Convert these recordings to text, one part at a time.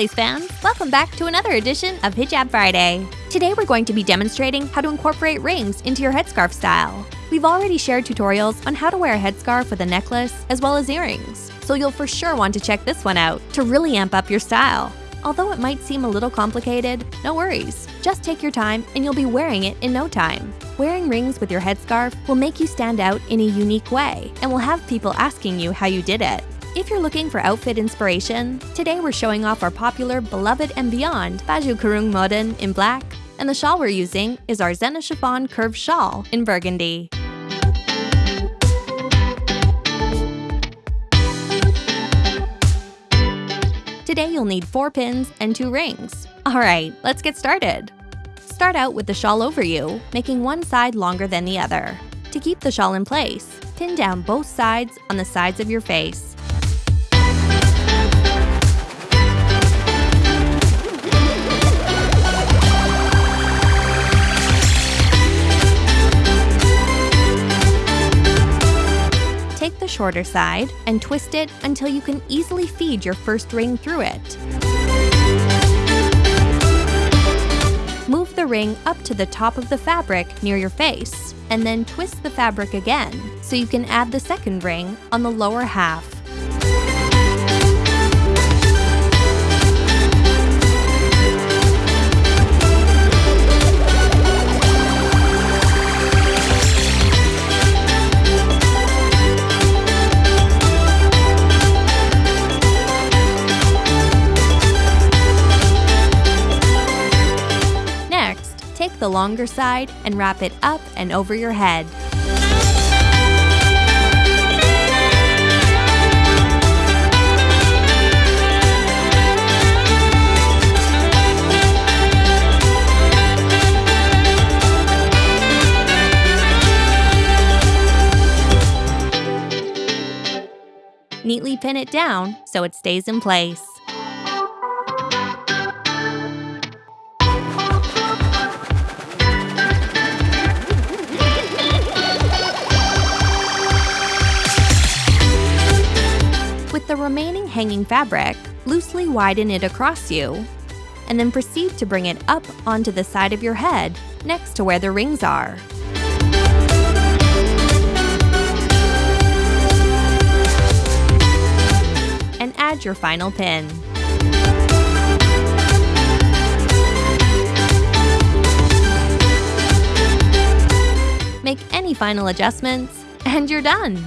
Lace fans! Welcome back to another edition of Hijab Friday. Today we're going to be demonstrating how to incorporate rings into your headscarf style. We've already shared tutorials on how to wear a headscarf with a necklace as well as earrings, so you'll for sure want to check this one out to really amp up your style. Although it might seem a little complicated, no worries. Just take your time and you'll be wearing it in no time. Wearing rings with your headscarf will make you stand out in a unique way and will have people asking you how you did it. If you're looking for outfit inspiration, today we're showing off our popular Beloved and Beyond Baju Kurung Modern in black, and the shawl we're using is our Zena Chiffon Curve Shawl in burgundy. Today you'll need 4 pins and 2 rings. Alright, let's get started. Start out with the shawl over you, making one side longer than the other. To keep the shawl in place, pin down both sides on the sides of your face. Shorter side and twist it until you can easily feed your first ring through it. Move the ring up to the top of the fabric near your face, and then twist the fabric again so you can add the second ring on the lower half. Take the longer side and wrap it up and over your head. Neatly pin it down so it stays in place. The remaining hanging fabric, loosely widen it across you, and then proceed to bring it up onto the side of your head next to where the rings are. And add your final pin. Make any final adjustments, and you're done!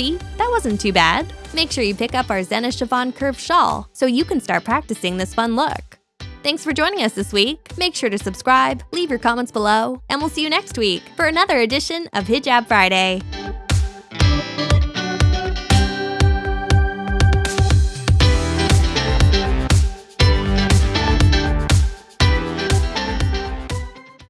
See, that wasn't too bad. Make sure you pick up our Zena Chiffon Curve Shawl so you can start practicing this fun look. Thanks for joining us this week. Make sure to subscribe, leave your comments below, and we'll see you next week for another edition of Hijab Friday.